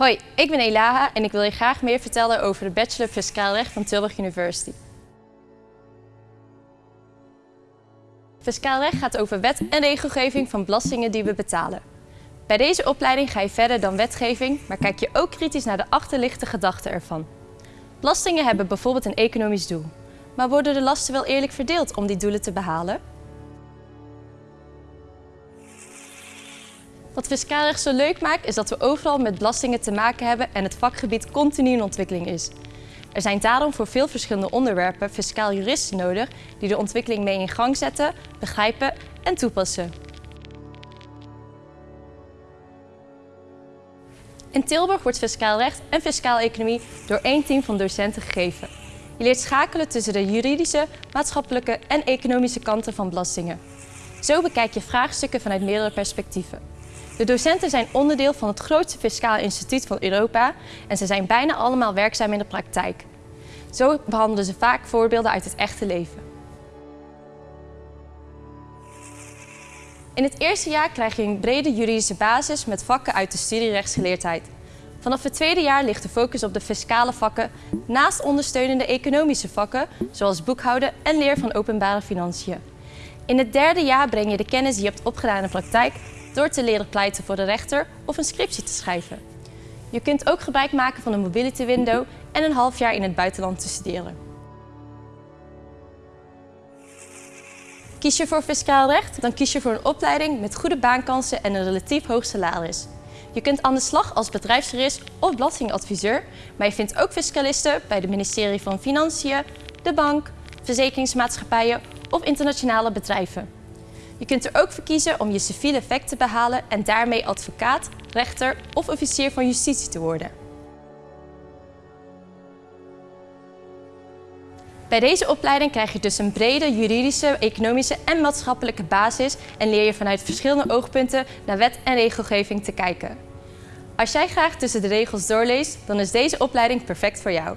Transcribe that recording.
Hoi, ik ben Elaha en ik wil je graag meer vertellen over de Bachelor Fiscaal Recht van Tilburg University. Fiscaal recht gaat over wet en regelgeving van belastingen die we betalen. Bij deze opleiding ga je verder dan wetgeving, maar kijk je ook kritisch naar de achterliggende gedachten ervan. Belastingen hebben bijvoorbeeld een economisch doel. Maar worden de lasten wel eerlijk verdeeld om die doelen te behalen? Wat fiscaal recht zo leuk maakt is dat we overal met belastingen te maken hebben en het vakgebied continu in ontwikkeling is. Er zijn daarom voor veel verschillende onderwerpen fiscaal juristen nodig die de ontwikkeling mee in gang zetten, begrijpen en toepassen. In Tilburg wordt fiscaal recht en fiscaal economie door één team van docenten gegeven. Je leert schakelen tussen de juridische, maatschappelijke en economische kanten van belastingen. Zo bekijk je vraagstukken vanuit meerdere perspectieven. De docenten zijn onderdeel van het grootste fiscaal instituut van Europa en ze zijn bijna allemaal werkzaam in de praktijk. Zo behandelen ze vaak voorbeelden uit het echte leven. In het eerste jaar krijg je een brede juridische basis met vakken uit de studie rechtsgeleerdheid. Vanaf het tweede jaar ligt de focus op de fiscale vakken, naast ondersteunende economische vakken, zoals boekhouden en leer van openbare financiën. In het derde jaar breng je de kennis die je hebt opgedaan in de praktijk door te leren pleiten voor de rechter of een scriptie te schrijven. Je kunt ook gebruik maken van een mobility window en een half jaar in het buitenland te studeren. Kies je voor fiscaal recht, dan kies je voor een opleiding met goede baankansen en een relatief hoog salaris. Je kunt aan de slag als bedrijfsjurist of belastingadviseur, maar je vindt ook fiscalisten bij het ministerie van Financiën, de bank, verzekeringsmaatschappijen of internationale bedrijven. Je kunt er ook voor kiezen om je civiele effect te behalen en daarmee advocaat, rechter of officier van justitie te worden. Bij deze opleiding krijg je dus een brede juridische, economische en maatschappelijke basis en leer je vanuit verschillende oogpunten naar wet en regelgeving te kijken. Als jij graag tussen de regels doorleest, dan is deze opleiding perfect voor jou.